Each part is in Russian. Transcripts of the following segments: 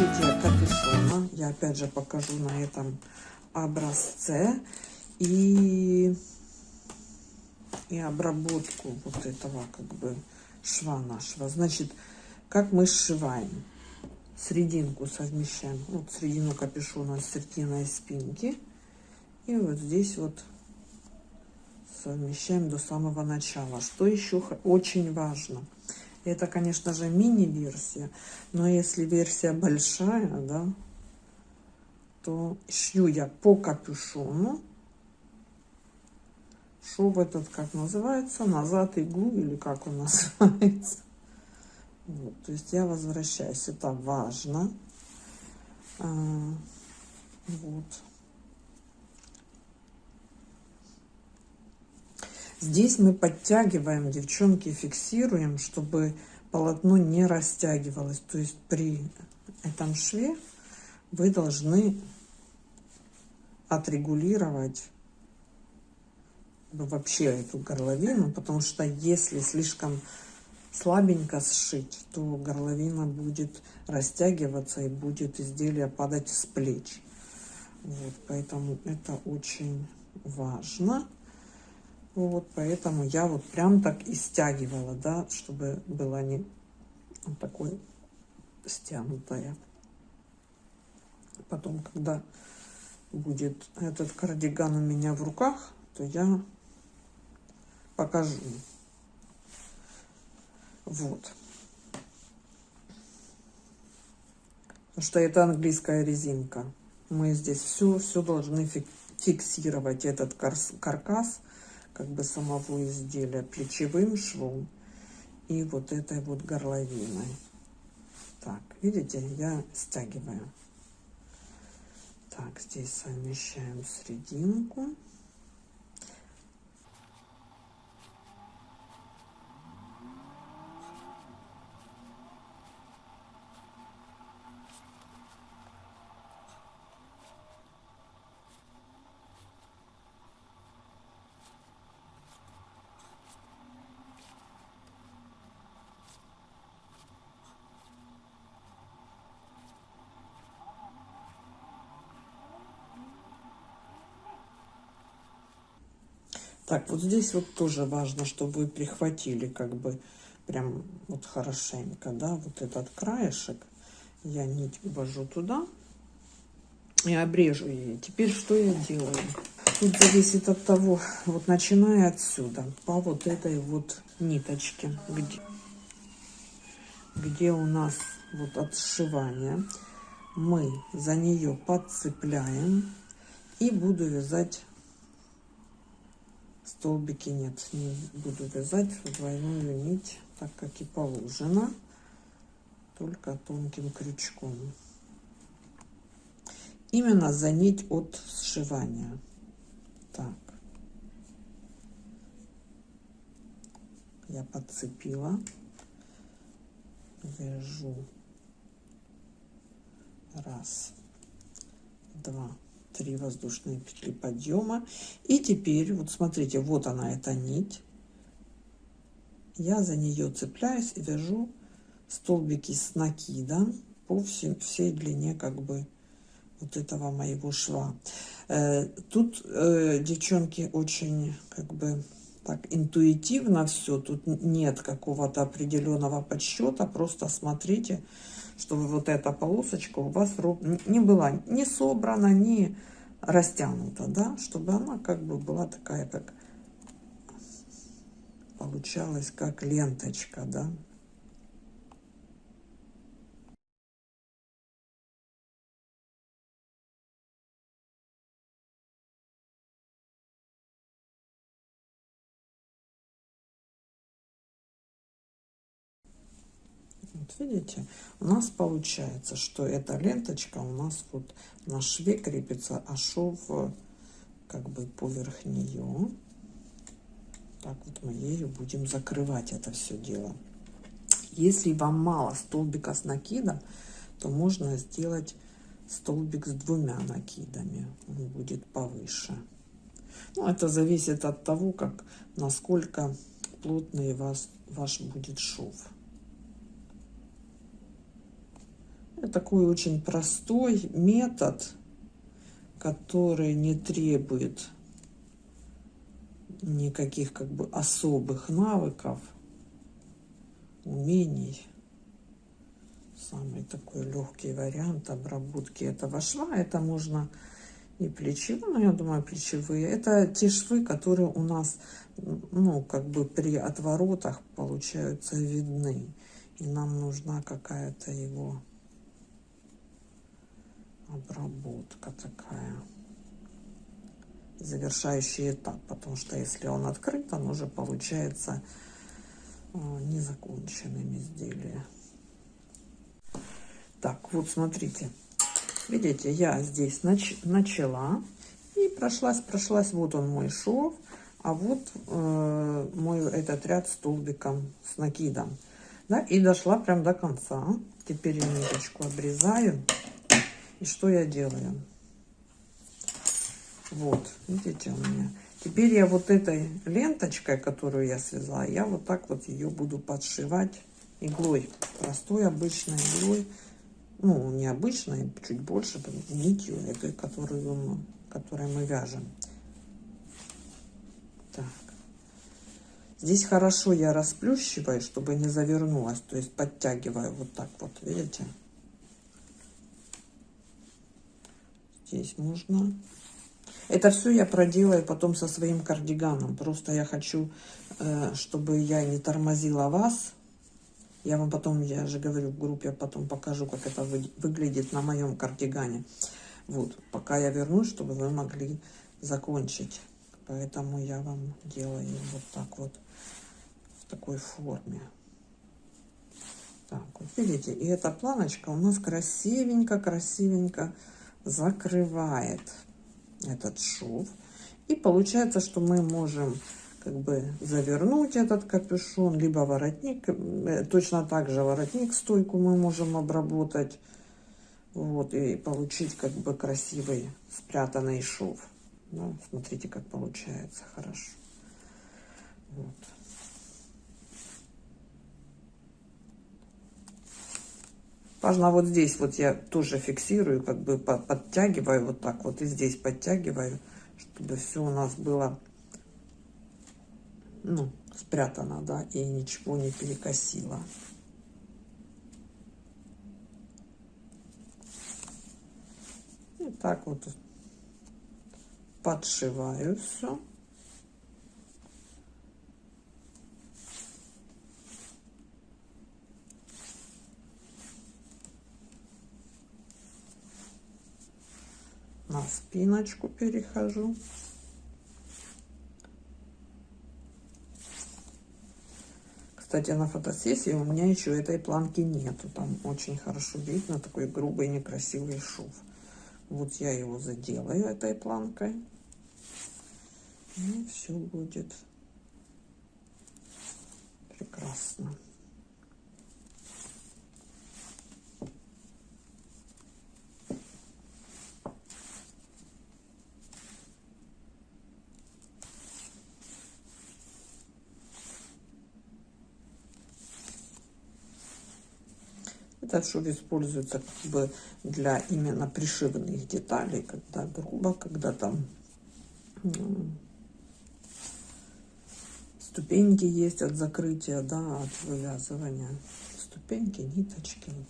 Сшитие капюшона. Я опять же покажу на этом образце. И, и обработку вот этого как бы шва нашего. Значит, как мы сшиваем. Серединку совмещаем. Вот середину капюшона с серединой спинки. И вот здесь вот совмещаем до самого начала. Что еще очень важно? Это, конечно же, мини-версия, но если версия большая, да, то шью я по капюшону. Шов этот, как называется, назад иглу или как он называется. Вот, то есть я возвращаюсь, это важно. А, вот. Здесь мы подтягиваем, девчонки, фиксируем, чтобы полотно не растягивалось. То есть при этом шве вы должны отрегулировать вообще эту горловину, потому что если слишком слабенько сшить, то горловина будет растягиваться и будет изделие падать с плеч. Вот, поэтому это очень важно. Вот, поэтому я вот прям так и стягивала, да, чтобы было не вот такое стянутое. Потом, когда будет этот кардиган у меня в руках, то я покажу. Вот. Потому что это английская резинка. Мы здесь все, все должны фиксировать этот каркас как бы самого изделия плечевым швом и вот этой вот горловиной. Так, видите, я стягиваю. Так, здесь совмещаем серединку. Так, вот здесь вот тоже важно, чтобы вы прихватили как бы прям вот хорошенько, да, вот этот краешек. Я нить ввожу туда и обрежу ее. Теперь что я делаю? Тут зависит от того, вот начиная отсюда, по вот этой вот ниточке, где, где у нас вот от сшивания, мы за нее подцепляем и буду вязать столбики нет не буду вязать в двойную нить так как и положено только тонким крючком. Именно за нить от сшивания. Так. Я подцепила вяжу. Раз два 3 воздушные петли подъема. И теперь вот смотрите вот она эта нить. Я за нее цепляюсь и вяжу столбики с накидом по всей, всей длине как бы вот этого моего шва. Э, тут э, девчонки очень как бы так интуитивно все тут нет какого-то определенного подсчета просто смотрите чтобы вот эта полосочка у вас не была не собрана не растянута, да, чтобы она как бы была такая, как получалась, как ленточка, да. Видите, у нас получается, что эта ленточка у нас вот на шве крепится, а шов как бы поверх нее. Так вот мы ею будем закрывать это все дело. Если вам мало столбика с накидом, то можно сделать столбик с двумя накидами. Он будет повыше. Ну, это зависит от того, как, насколько плотный вас, ваш будет шов. Такой очень простой метод, который не требует никаких как бы особых навыков, умений. Самый такой легкий вариант обработки этого шва. Это можно и плечевые, но я думаю плечевые. Это те швы, которые у нас, ну, как бы при отворотах получаются видны. И нам нужна какая-то его обработка такая. Завершающий этап потому что если он открыт он уже получается э, незаконченным изделие так вот смотрите. Видите я здесь нач начала и прошлась прошлась вот он мой шов а вот э, мой этот ряд столбиком с накидом. Да и дошла прям до конца. Теперь я ниточку обрезаю и что я делаю? Вот, видите у меня. Теперь я вот этой ленточкой, которую я связала, я вот так вот ее буду подшивать иглой. Простой обычной иглой. Ну, не чуть больше, нитью этой, которую мы, которой мы вяжем. Так. Здесь хорошо я расплющиваю, чтобы не завернулась. То есть подтягиваю вот так вот, видите? Здесь можно. Это все я проделаю потом со своим кардиганом. Просто я хочу, э, чтобы я не тормозила вас. Я вам потом, я же говорю в группе, потом покажу, как это выглядит на моем кардигане. Вот, пока я вернусь, чтобы вы могли закончить. Поэтому я вам делаю вот так вот, в такой форме. Так, вот видите, и эта планочка у нас красивенько, красивенько закрывает этот шов. И получается, что мы можем как бы завернуть этот капюшон, либо воротник, э, точно так же воротник, стойку мы можем обработать, вот, и получить как бы красивый спрятанный шов. Да, смотрите, как получается хорошо. Вот. Важно вот здесь вот я тоже фиксирую, как бы подтягиваю вот так вот и здесь подтягиваю, чтобы все у нас было ну, спрятано, да, и ничего не перекосило. И так вот подшиваю все. На спиночку перехожу. Кстати, на фотосессии у меня еще этой планки нету. Там очень хорошо видно такой грубый некрасивый шов. Вот я его заделаю этой планкой. И все будет прекрасно. Этот шов используется как бы для именно пришивных деталей, когда грубо, когда там ступеньки есть от закрытия, да, от вывязывания. Ступеньки, ниточки. Вот.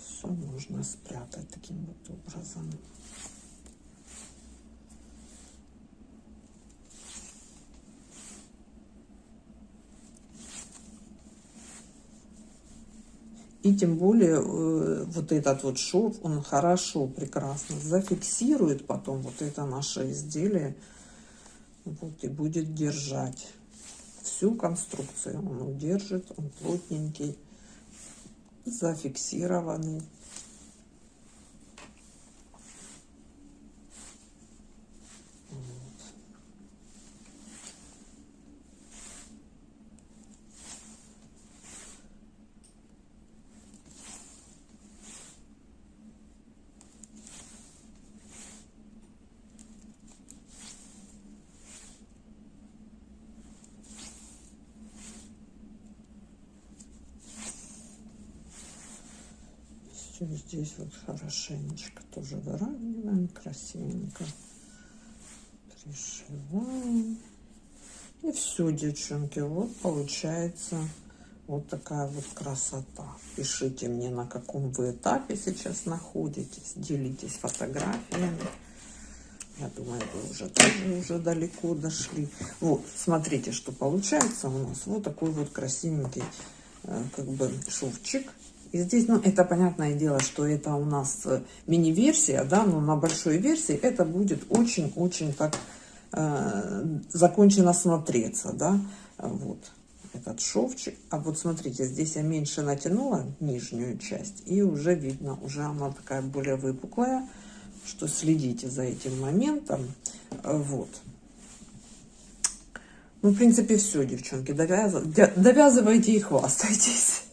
Все можно спрятать таким вот образом. И тем более э, вот этот вот шов, он хорошо, прекрасно зафиксирует потом вот это наше изделие. Вот и будет держать всю конструкцию. Он удержит, он плотненький, зафиксированный. И здесь вот хорошенечко тоже выравниваем, красивенько пришиваем. И все, девчонки, вот получается вот такая вот красота. Пишите мне, на каком вы этапе сейчас находитесь. Делитесь фотографиями. Я думаю, вы уже тоже уже далеко дошли. Вот, смотрите, что получается у нас. Вот такой вот красивенький э, как бы шовчик. И здесь, ну, это понятное дело, что это у нас э, мини-версия, да, но на большой версии это будет очень-очень так э, закончено смотреться, да. Вот этот шовчик. А вот смотрите, здесь я меньше натянула нижнюю часть, и уже видно, уже она такая более выпуклая, что следите за этим моментом. Вот. Ну, в принципе, все, девчонки, довяз... довязывайте и хвастайтесь.